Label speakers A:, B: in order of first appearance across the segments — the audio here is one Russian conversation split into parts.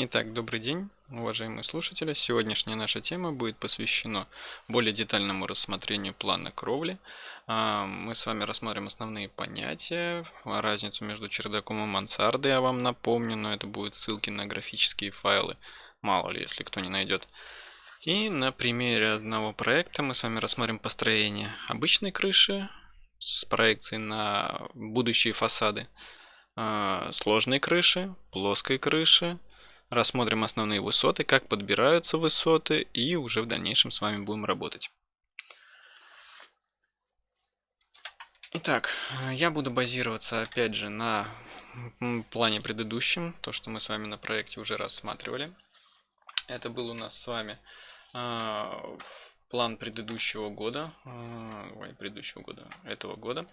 A: Итак, добрый день, уважаемые слушатели. Сегодняшняя наша тема будет посвящена более детальному рассмотрению плана кровли. А, мы с вами рассмотрим основные понятия, разницу между чердаком и мансардой, я вам напомню, но это будут ссылки на графические файлы, мало ли, если кто не найдет. И на примере одного проекта мы с вами рассмотрим построение обычной крыши с проекцией на будущие фасады, а, сложной крыши, плоской крыши, рассмотрим основные высоты, как подбираются высоты и уже в дальнейшем с вами будем работать. Итак, я буду базироваться опять же на плане предыдущем, то что мы с вами на проекте уже рассматривали. Это был у нас с вами э, план предыдущего года, э, ой, предыдущего года, этого года.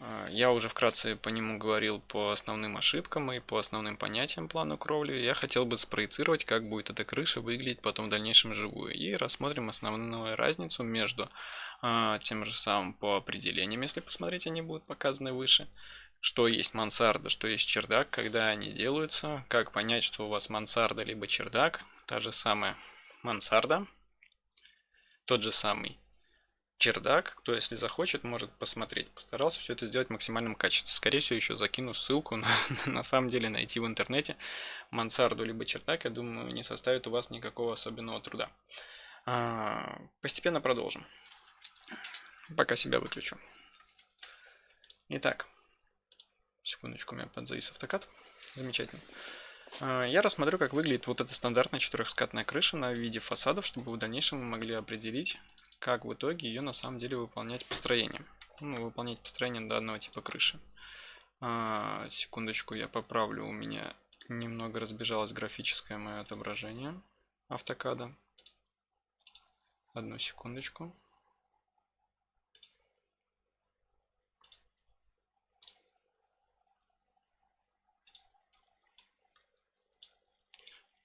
A: А, я уже вкратце по нему говорил по основным ошибкам и по основным понятиям плана кровли. Я хотел бы спроецировать, как будет эта крыша выглядеть потом в дальнейшем живую. И рассмотрим основную разницу между э, тем же самым по определениям, если посмотреть, они будут показаны выше. Что есть мансарда, что есть чердак, когда они делаются, как понять, что у вас мансарда либо чердак, та же самая мансарда, тот же самый чердак, кто если захочет, может посмотреть. Постарался все это сделать в максимальном качестве. Скорее всего, еще закину ссылку на, на самом деле найти в интернете мансарду либо чердак, я думаю, не составит у вас никакого особенного труда. А, постепенно продолжим. Пока себя выключу. Итак, секундочку, у меня подзавис автокат. Замечательно. А, я рассмотрю, как выглядит вот эта стандартная четырехскатная крыша на виде фасадов, чтобы в дальнейшем вы могли определить, как в итоге ее на самом деле выполнять построение. Ну, выполнять построение данного типа крыши. А, секундочку, я поправлю, у меня немного разбежалось графическое мое отображение автокада. Одну секундочку.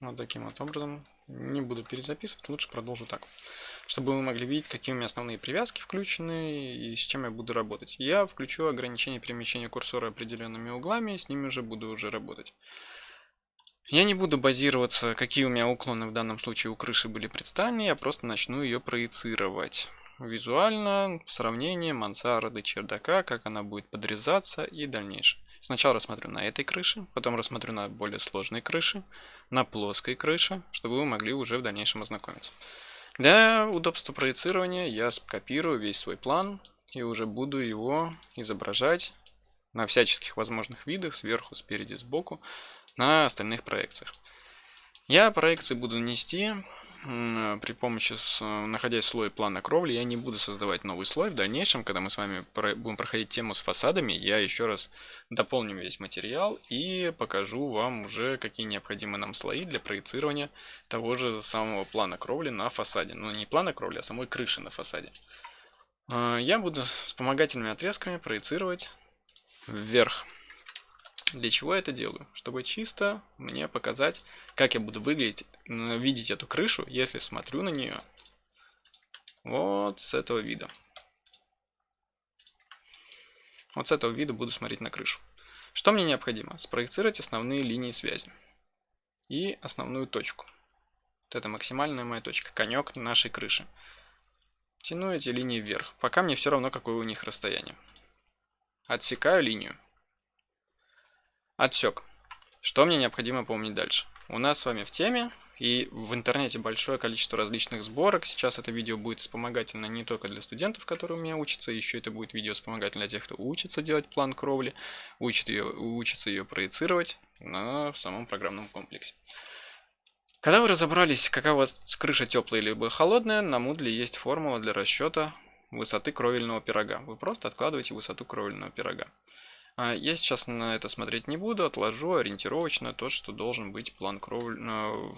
A: Вот таким вот образом. Не буду перезаписывать, лучше продолжу так чтобы вы могли видеть, какие у меня основные привязки включены и с чем я буду работать. Я включу ограничение перемещения курсора определенными углами, с ними уже буду уже работать. Я не буду базироваться, какие у меня уклоны в данном случае у крыши были представлены, я просто начну ее проецировать. Визуально, сравнение мансарды, чердака, как она будет подрезаться и дальнейшее. Сначала рассмотрю на этой крыше, потом рассмотрю на более сложной крыше, на плоской крыше, чтобы вы могли уже в дальнейшем ознакомиться. Для удобства проецирования я скопирую весь свой план и уже буду его изображать на всяческих возможных видах, сверху, спереди, сбоку, на остальных проекциях. Я проекции буду нести при помощи, находясь в слое плана кровли, я не буду создавать новый слой. В дальнейшем, когда мы с вами будем проходить тему с фасадами, я еще раз дополню весь материал и покажу вам уже, какие необходимы нам слои для проецирования того же самого плана кровли на фасаде. Ну, не плана кровли, а самой крыши на фасаде. А, я буду вспомогательными отрезками проецировать вверх для чего я это делаю? Чтобы чисто мне показать, как я буду выглядеть, видеть эту крышу, если смотрю на нее вот с этого вида. Вот с этого вида буду смотреть на крышу. Что мне необходимо? Спроецировать основные линии связи и основную точку. Вот это максимальная моя точка, конек нашей крыши. Тяну эти линии вверх, пока мне все равно, какое у них расстояние. Отсекаю линию. Отсек. Что мне необходимо помнить дальше? У нас с вами в теме и в интернете большое количество различных сборок. Сейчас это видео будет вспомогательно не только для студентов, которые у меня учатся, еще это будет видео вспомогательно для тех, кто учится делать план кровли, учит ее, учится ее проецировать на, в самом программном комплексе. Когда вы разобрались, какая у вас крыша теплая либо холодная, на Moodle есть формула для расчета высоты кровельного пирога. Вы просто откладываете высоту кровельного пирога. А, я сейчас на это смотреть не буду, отложу ориентировочно то, что должен быть план. Э,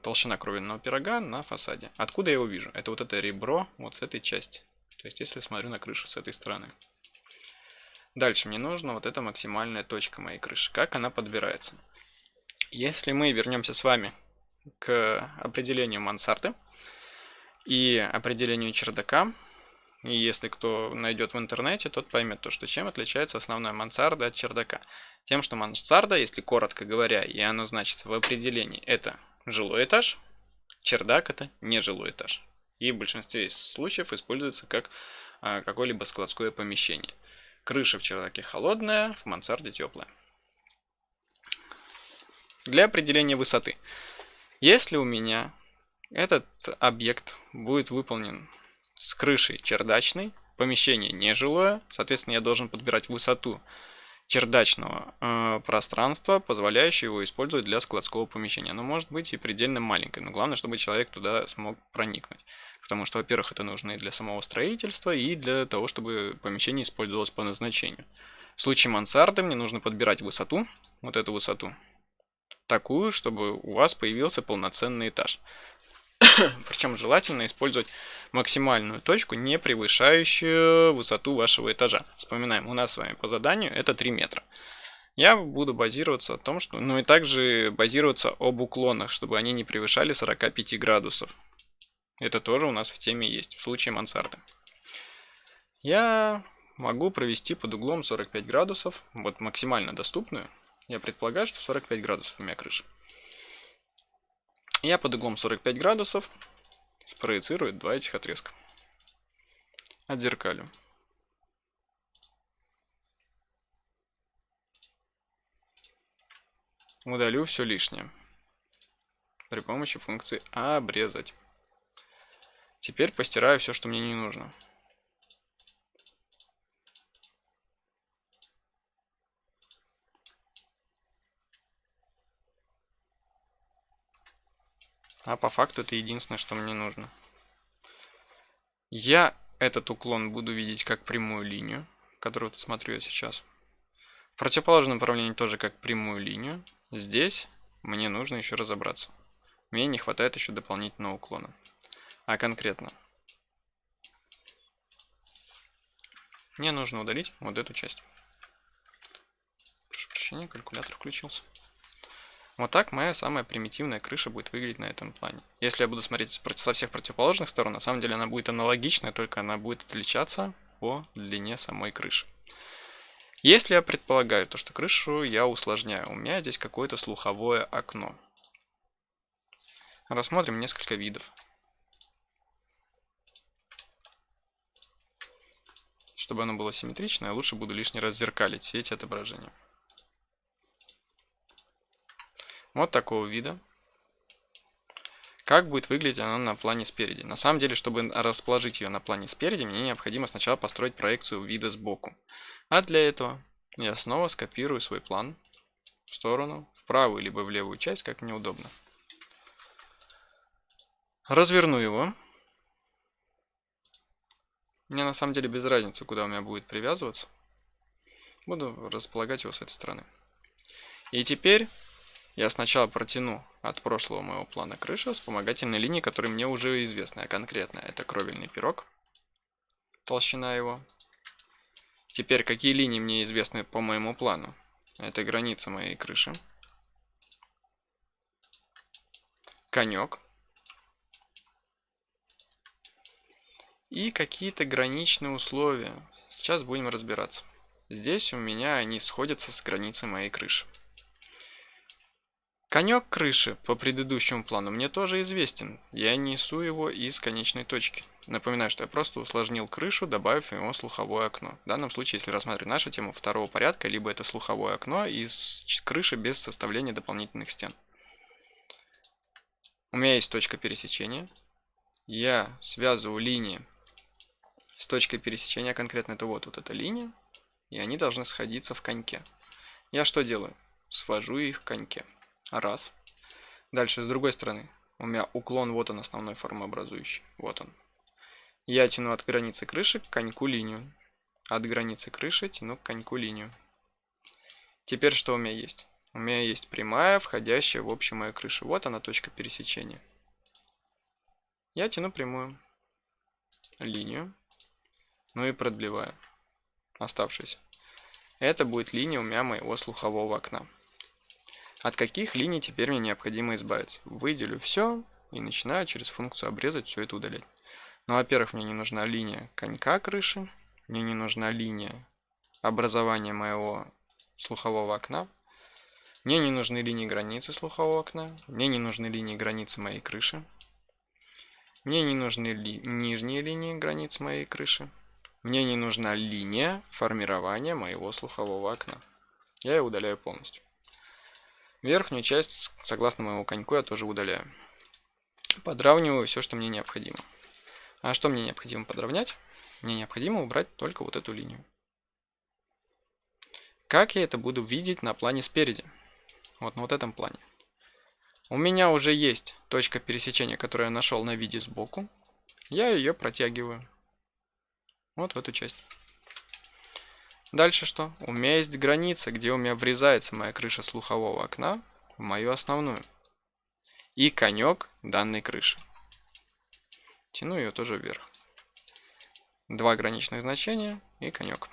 A: толщина кровельного пирога на фасаде. Откуда я его вижу? Это вот это ребро вот с этой части. То есть если смотрю на крышу с этой стороны. Дальше мне нужна вот эта максимальная точка моей крыши. Как она подбирается? Если мы вернемся с вами к определению мансарды и определению чердака, И если кто найдет в интернете, тот поймет то, что чем отличается основная мансарда от чердака. Тем, что мансарда, если коротко говоря, и оно значится в определении, это жилой этаж, чердак это не жилой этаж. И в большинстве случаев используется как а, какое-либо складское помещение. Крыша в чердаке холодная, в мансарде теплая. Для определения высоты. Если у меня этот объект будет выполнен с крышей чердачной, помещение нежилое, соответственно, я должен подбирать высоту чердачного э, пространства, позволяющего его использовать для складского помещения. Оно может быть и предельно маленькое, но главное, чтобы человек туда смог проникнуть. Потому что, во-первых, это нужно и для самого строительства, и для того, чтобы помещение использовалось по назначению. В случае мансарды мне нужно подбирать высоту, вот эту высоту, такую, чтобы у вас появился полноценный этаж. Причем желательно использовать максимальную точку, не превышающую высоту вашего этажа. Вспоминаем, у нас с вами по заданию это 3 метра. Я буду базироваться о том, что... Ну и также базироваться об уклонах, чтобы они не превышали 45 градусов. Это тоже у нас в теме есть, в случае мансарды. Я могу провести под углом 45 градусов, вот максимально доступную. Я предполагаю, что 45 градусов у меня крыша. Я под углом 45 градусов спроецирую два этих отрезка. Отзеркалю. Удалю все лишнее при помощи функции обрезать. Теперь постираю все, что мне не нужно. А по факту это единственное, что мне нужно. Я этот уклон буду видеть как прямую линию, которую смотрю я сейчас. В противоположном направлении тоже как прямую линию. Здесь мне нужно еще разобраться. Мне не хватает еще дополнительного уклона. А конкретно. Мне нужно удалить вот эту часть. Прошу прощения, калькулятор включился. Вот так моя самая примитивная крыша будет выглядеть на этом плане. Если я буду смотреть со всех противоположных сторон, на самом деле она будет аналогичная, только она будет отличаться по длине самой крыши. Если я предполагаю то, что крышу я усложняю, у меня здесь какое-то слуховое окно. Рассмотрим несколько видов. Чтобы оно было симметрично, я лучше буду лишний раз зеркалить все эти отображения. Вот такого вида. Как будет выглядеть она на плане спереди? На самом деле, чтобы расположить ее на плане спереди, мне необходимо сначала построить проекцию вида сбоку. А для этого я снова скопирую свой план в сторону, в правую либо в левую часть, как мне удобно. Разверну его. Мне на самом деле без разницы, куда у меня будет привязываться. Буду располагать его с этой стороны. И теперь я сначала протяну от прошлого моего плана крыша вспомогательной линии, которые мне уже известны, конкретно это кровельный пирог, толщина его. Теперь, какие линии мне известны по моему плану? Это граница моей крыши. Конек. И какие-то граничные условия. Сейчас будем разбираться. Здесь у меня они сходятся с границей моей крыши. Конек крыши по предыдущему плану мне тоже известен. Я несу его из конечной точки. Напоминаю, что я просто усложнил крышу, добавив ему слуховое окно. В данном случае, если рассматривать нашу тему второго порядка, либо это слуховое окно из крыши без составления дополнительных стен. У меня есть точка пересечения. Я связываю линии с точкой пересечения, конкретно это вот, вот эта линия, и они должны сходиться в коньке. Я что делаю? Свожу их в коньке. Раз. Дальше, с другой стороны, у меня уклон, вот он основной формообразующий. Вот он. Я тяну от границы крыши к коньку линию. От границы крыши тяну к коньку линию. Теперь что у меня есть? У меня есть прямая, входящая в общую мою крышу. Вот она точка пересечения. Я тяну прямую линию. Ну и продлеваю оставшуюся. Это будет линия у меня моего слухового окна. От каких линий теперь мне необходимо избавиться? Выделю все и начинаю через функцию обрезать все это удалять. Ну, во-первых, мне не нужна линия конька крыши. Мне не нужна линия образования моего слухового окна. Мне не нужны линии границы слухового окна. Мне не нужны линии границы моей крыши. Мне не нужны ли нижние линии границ моей крыши. Мне не нужна линия формирования моего слухового окна. Я ее удаляю полностью. Верхнюю часть, согласно моему коньку, я тоже удаляю. Подравниваю все, что мне необходимо. А что мне необходимо подровнять? Мне необходимо убрать только вот эту линию. Как я это буду видеть на плане спереди? Вот на вот этом плане. У меня уже есть точка пересечения, которую я нашел на виде сбоку. Я ее протягиваю. Вот в эту часть. Дальше что? У меня есть граница, где у меня врезается моя крыша слухового окна в мою основную. И конек данной крыши. Тяну ее тоже вверх. Два граничных значения и конек.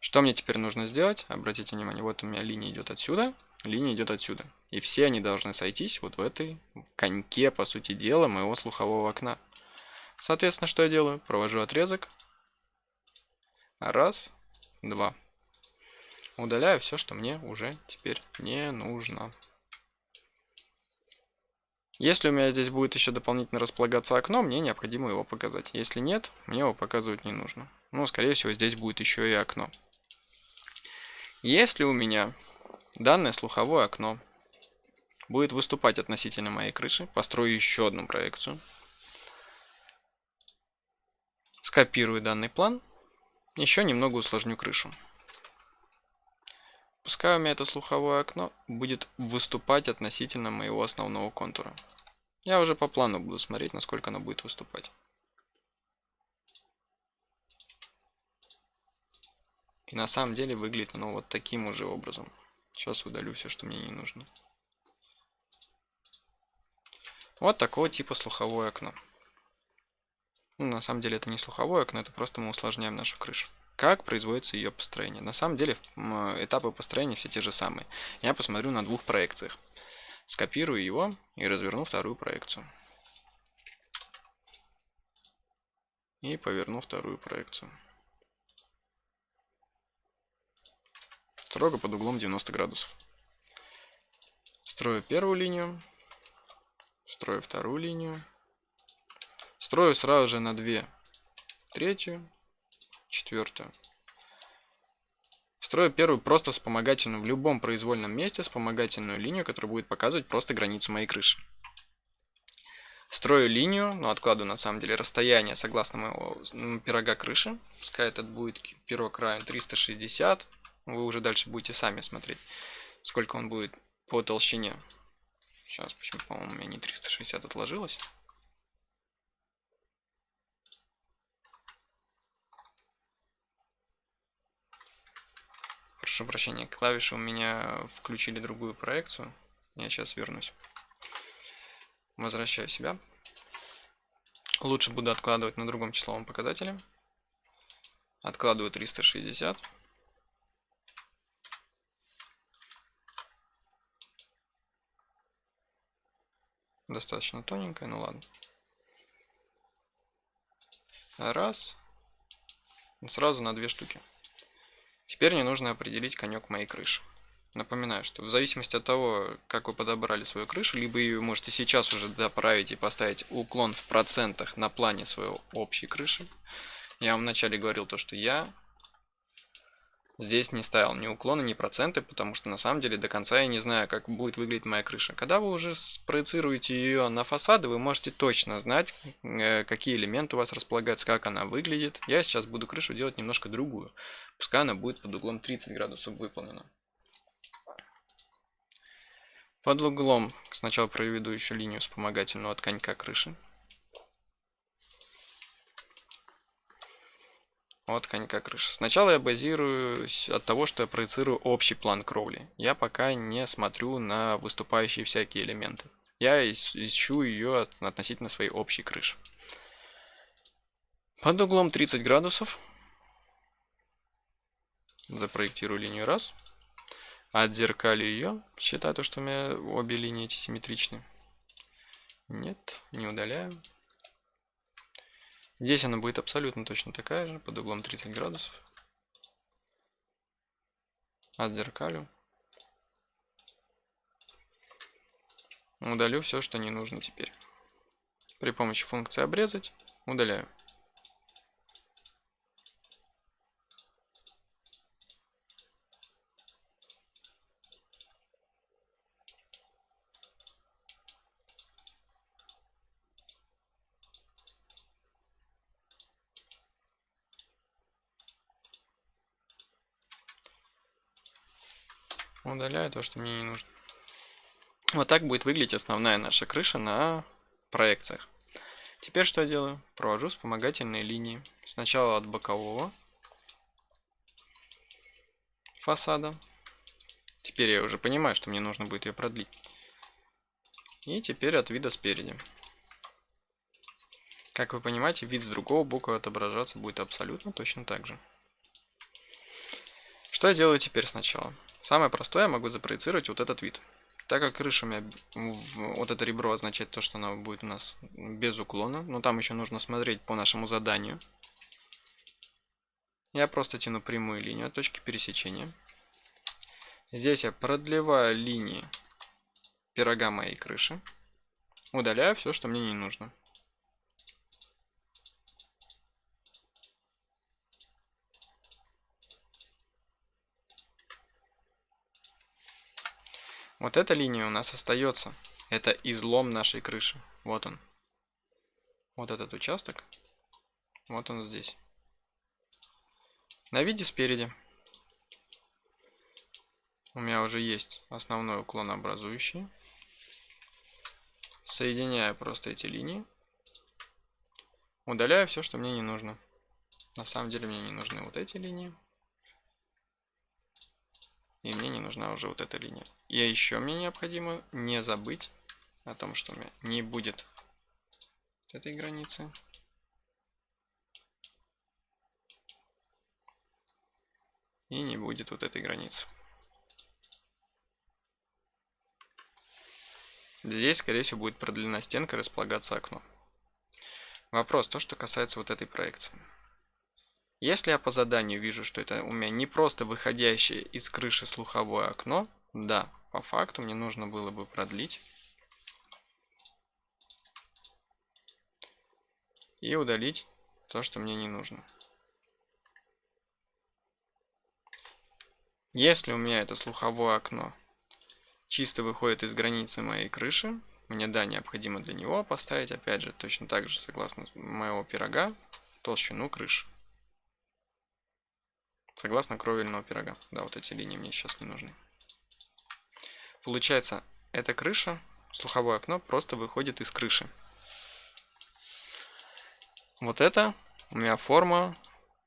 A: Что мне теперь нужно сделать? Обратите внимание, вот у меня линия идет отсюда, линия идет отсюда. И все они должны сойтись вот в этой коньке, по сути дела, моего слухового окна. Соответственно, что я делаю? Провожу отрезок, Раз, два. Удаляю все, что мне уже теперь не нужно. Если у меня здесь будет еще дополнительно располагаться окно, мне необходимо его показать. Если нет, мне его показывать не нужно. Ну, скорее всего, здесь будет еще и окно. Если у меня данное слуховое окно будет выступать относительно моей крыши, построю еще одну проекцию. Скопирую данный план еще немного усложню крышу. Пускай у меня это слуховое окно будет выступать относительно моего основного контура. Я уже по плану буду смотреть, насколько оно будет выступать. И на самом деле выглядит оно вот таким уже образом. Сейчас удалю все, что мне не нужно. Вот такого типа слуховое окно. Ну, на самом деле это не слуховое окно, это просто мы усложняем нашу крышу. Как производится ее построение? На самом деле этапы построения все те же самые. Я посмотрю на двух проекциях. Скопирую его и разверну вторую проекцию. И поверну вторую проекцию. Строго под углом 90 градусов. Строю первую линию. Строю вторую линию. Строю сразу же на 2 третью, четвертую. Строю первую просто вспомогательную в любом произвольном месте вспомогательную линию, которая будет показывать просто границу моей крыши. Строю линию, но откладываю на самом деле расстояние согласно моего пирога крыши. Пускай этот будет пирог равен 360. Вы уже дальше будете сами смотреть, сколько он будет по толщине. Сейчас, почему, по-моему, у меня не 360 отложилось. Прошу прощения, клавиши у меня включили другую проекцию. Я сейчас вернусь. Возвращаю себя. Лучше буду откладывать на другом числовом показателе. Откладываю 360. Достаточно тоненькая, ну ладно. Раз. Сразу на две штуки. Теперь мне нужно определить конек моей крыши. Напоминаю, что в зависимости от того, как вы подобрали свою крышу, либо ее можете сейчас уже доправить и поставить уклон в процентах на плане своей общей крыши. Я вам вначале говорил то, что я здесь не ставил ни уклона, ни проценты, потому что на самом деле до конца я не знаю, как будет выглядеть моя крыша. Когда вы уже спроецируете ее на фасады, вы можете точно знать, э, какие элементы у вас располагаются, как она выглядит. Я сейчас буду крышу делать немножко другую. Пускай она будет под углом 30 градусов выполнена. Под углом сначала проведу еще линию вспомогательную от конька крыши. От конька крыши. Сначала я базируюсь от того, что я проецирую общий план кровли. Я пока не смотрю на выступающие всякие элементы. Я ищу ее относительно своей общей крыши. Под углом 30 градусов запроектирую линию раз. Отзеркалю ее. Считаю то, что у меня обе линии эти симметричны. Нет, не удаляю. Здесь она будет абсолютно точно такая же, под углом 30 градусов. Отзеркалю. Удалю все, что не нужно теперь. При помощи функции обрезать удаляю. Удаляю то, что мне не нужно. Вот так будет выглядеть основная наша крыша на проекциях. Теперь что я делаю? Провожу вспомогательные линии. Сначала от бокового фасада. Теперь я уже понимаю, что мне нужно будет ее продлить. И теперь от вида спереди. Как вы понимаете, вид с другого бока отображаться будет абсолютно точно так же. Что я делаю теперь сначала? Самое простое, я могу запроецировать вот этот вид. Так как крыша у меня, вот это ребро означает то, что она будет у нас без уклона, но там еще нужно смотреть по нашему заданию. Я просто тяну прямую линию от точки пересечения. Здесь я продлеваю линии пирога моей крыши. Удаляю все, что мне не нужно. Вот эта линия у нас остается. Это излом нашей крыши. Вот он. Вот этот участок. Вот он здесь. На виде спереди. У меня уже есть основной уклон образующий. Соединяю просто эти линии. Удаляю все, что мне не нужно. На самом деле мне не нужны вот эти линии. И мне не нужна уже вот эта линия. И еще мне необходимо не забыть о том, что у меня не будет этой границы. И не будет вот этой границы. Здесь, скорее всего, будет продлена стенка, располагаться окно. Вопрос, то, что касается вот этой проекции. Если я по заданию вижу, что это у меня не просто выходящее из крыши слуховое окно, да, по факту мне нужно было бы продлить и удалить то, что мне не нужно. Если у меня это слуховое окно чисто выходит из границы моей крыши, мне, да, необходимо для него поставить, опять же, точно так же, согласно моего пирога, толщину крыши. Согласно кровельного пирога. Да, вот эти линии мне сейчас не нужны. Получается, эта крыша, слуховое окно, просто выходит из крыши. Вот это у меня форма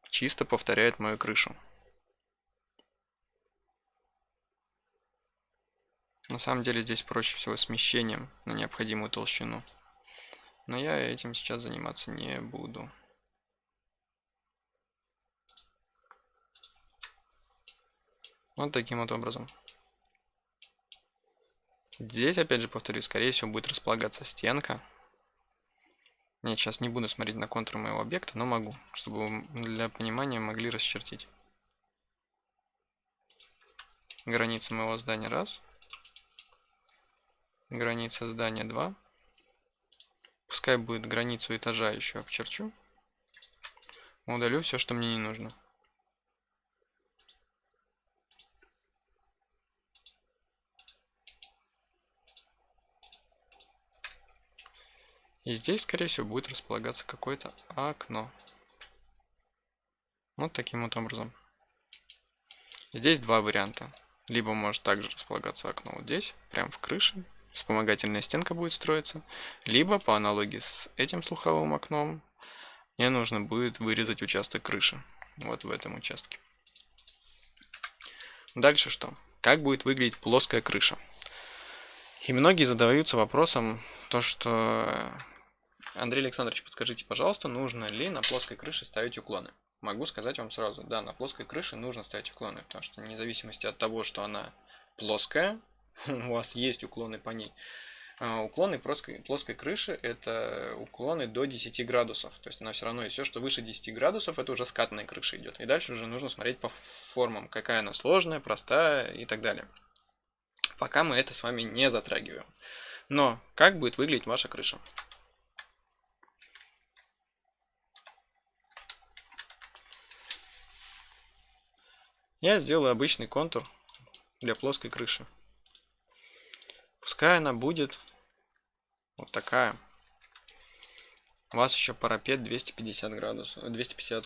A: чисто повторяет мою крышу. На самом деле здесь проще всего смещением на необходимую толщину. Но я этим сейчас заниматься не буду. Вот таким вот образом. Здесь, опять же, повторюсь, скорее всего, будет располагаться стенка. Нет, сейчас не буду смотреть на контур моего объекта, но могу, чтобы для понимания могли расчертить. Граница моего здания раз. Граница здания 2. Пускай будет границу этажа еще обчерчу. Удалю все, что мне не нужно. И здесь, скорее всего, будет располагаться какое-то окно. Вот таким вот образом. Здесь два варианта. Либо может также располагаться окно вот здесь, прям в крыше. Вспомогательная стенка будет строиться. Либо по аналогии с этим слуховым окном, мне нужно будет вырезать участок крыши. Вот в этом участке. Дальше что? Как будет выглядеть плоская крыша? И многие задаются вопросом, то что Андрей Александрович, подскажите, пожалуйста, нужно ли на плоской крыше ставить уклоны? Могу сказать вам сразу, да, на плоской крыше нужно ставить уклоны, потому что вне зависимости от того, что она плоская, у вас есть уклоны по ней, А, уклоны плоской, плоской крыши это уклоны до 10 градусов. То есть она все равно, и все, что выше 10 градусов, это уже скатная крыша идет. И дальше уже нужно смотреть по формам, какая она сложная, простая и так далее. Пока мы это с вами не затрагиваем. Но как будет выглядеть ваша крыша? Я сделаю обычный контур для плоской крыши. Пускай она будет вот такая. У вас еще парапет 250 градусов, 250